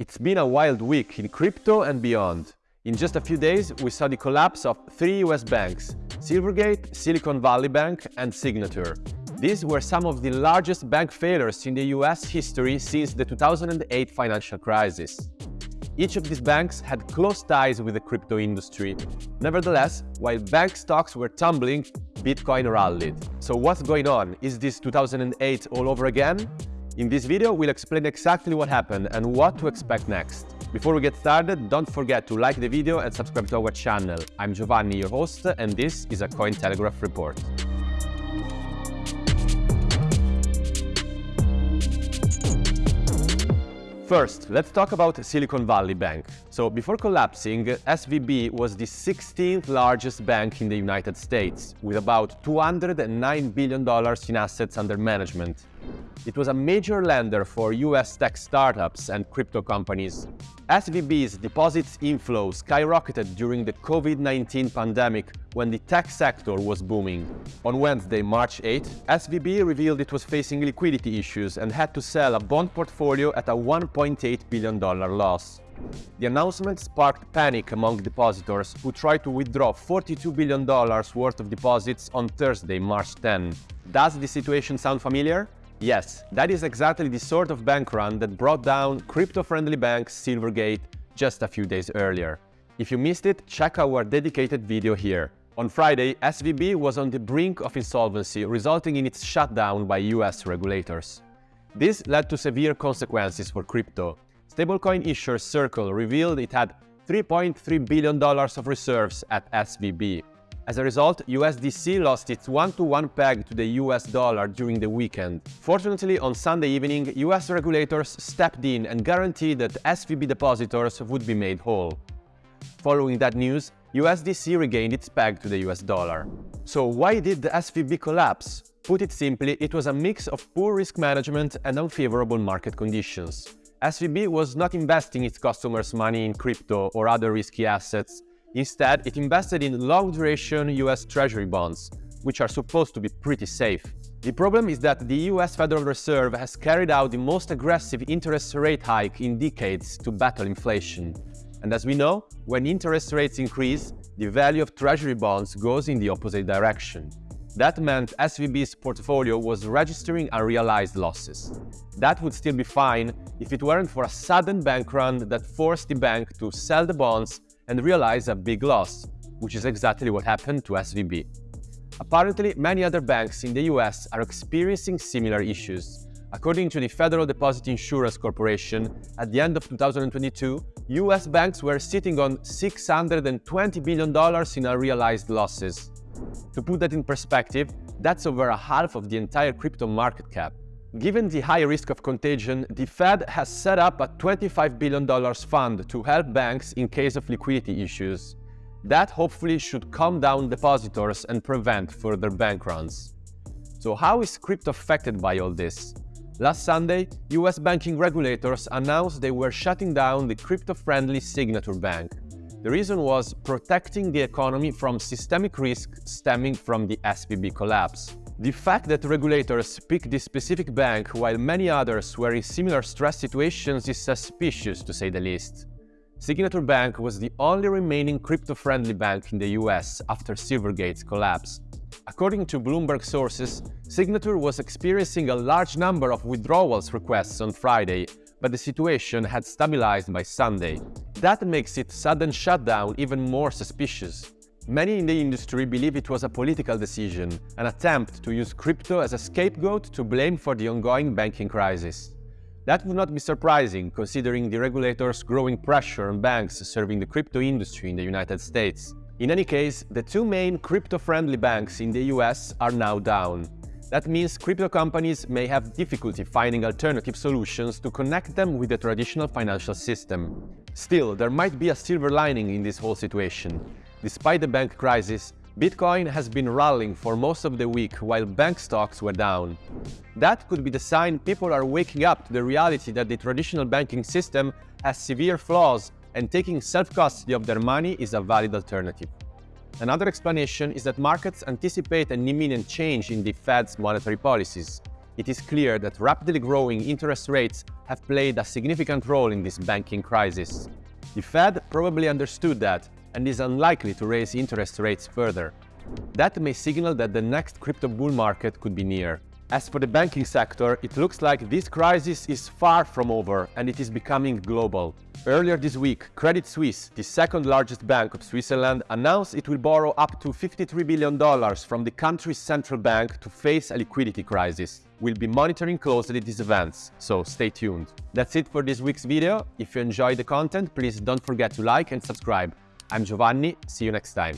It's been a wild week in crypto and beyond. In just a few days, we saw the collapse of three US banks, Silvergate, Silicon Valley Bank and Signature. These were some of the largest bank failures in the US history since the 2008 financial crisis. Each of these banks had close ties with the crypto industry. Nevertheless, while bank stocks were tumbling, Bitcoin rallied. So what's going on? Is this 2008 all over again? In this video, we'll explain exactly what happened and what to expect next. Before we get started, don't forget to like the video and subscribe to our channel. I'm Giovanni, your host, and this is a Cointelegraph report. First, let's talk about Silicon Valley Bank. So before collapsing, SVB was the 16th largest bank in the United States, with about $209 billion in assets under management. It was a major lender for US tech startups and crypto companies. SVB's deposits inflow skyrocketed during the COVID-19 pandemic when the tech sector was booming. On Wednesday, March 8, SVB revealed it was facing liquidity issues and had to sell a bond portfolio at a $1.8 billion loss. The announcement sparked panic among depositors who tried to withdraw $42 billion worth of deposits on Thursday, March 10. Does the situation sound familiar? Yes, that is exactly the sort of bank run that brought down crypto-friendly bank Silvergate just a few days earlier. If you missed it, check our dedicated video here. On Friday, SVB was on the brink of insolvency, resulting in its shutdown by US regulators. This led to severe consequences for crypto. Stablecoin issuer Circle revealed it had $3.3 billion of reserves at SVB. As a result, USDC lost its one-to-one -one peg to the US dollar during the weekend. Fortunately, on Sunday evening, US regulators stepped in and guaranteed that SVB depositors would be made whole. Following that news, USDC regained its peg to the US dollar. So why did the SVB collapse? Put it simply, it was a mix of poor risk management and unfavorable market conditions. SVB was not investing its customers' money in crypto or other risky assets, Instead, it invested in long-duration US Treasury bonds, which are supposed to be pretty safe. The problem is that the US Federal Reserve has carried out the most aggressive interest rate hike in decades to battle inflation. And as we know, when interest rates increase, the value of Treasury bonds goes in the opposite direction. That meant SVB's portfolio was registering unrealized losses. That would still be fine if it weren't for a sudden bank run that forced the bank to sell the bonds and realize a big loss, which is exactly what happened to SVB. Apparently, many other banks in the US are experiencing similar issues. According to the Federal Deposit Insurance Corporation, at the end of 2022, US banks were sitting on $620 billion in unrealized losses. To put that in perspective, that's over a half of the entire crypto market cap. Given the high risk of contagion, the Fed has set up a $25 billion fund to help banks in case of liquidity issues. That hopefully should calm down depositors and prevent further bank runs. So how is crypto affected by all this? Last Sunday, US banking regulators announced they were shutting down the crypto-friendly Signature Bank. The reason was protecting the economy from systemic risk stemming from the SVB collapse. The fact that regulators picked this specific bank while many others were in similar stress situations is suspicious to say the least. Signature Bank was the only remaining crypto-friendly bank in the US after Silvergate's collapse. According to Bloomberg sources, Signature was experiencing a large number of withdrawals requests on Friday, but the situation had stabilized by Sunday. That makes its sudden shutdown even more suspicious. Many in the industry believe it was a political decision, an attempt to use crypto as a scapegoat to blame for the ongoing banking crisis. That would not be surprising, considering the regulators' growing pressure on banks serving the crypto industry in the United States. In any case, the two main crypto-friendly banks in the US are now down. That means crypto companies may have difficulty finding alternative solutions to connect them with the traditional financial system. Still, there might be a silver lining in this whole situation. Despite the bank crisis, Bitcoin has been rallying for most of the week while bank stocks were down. That could be the sign people are waking up to the reality that the traditional banking system has severe flaws and taking self-custody of their money is a valid alternative. Another explanation is that markets anticipate an imminent change in the Fed's monetary policies. it is clear that rapidly growing interest rates have played a significant role in this banking crisis. The Fed probably understood that and is unlikely to raise interest rates further. That may signal that the next crypto bull market could be near. As for the banking sector, it looks like this crisis is far from over and it is becoming global. Earlier this week, Credit Suisse, the second largest bank of Switzerland, announced it will borrow up to $53 billion from the country's central bank to face a liquidity crisis. We'll be monitoring closely these events, so stay tuned. That's it for this week's video. If you enjoyed the content, please don't forget to like and subscribe. I'm Giovanni, see you next time.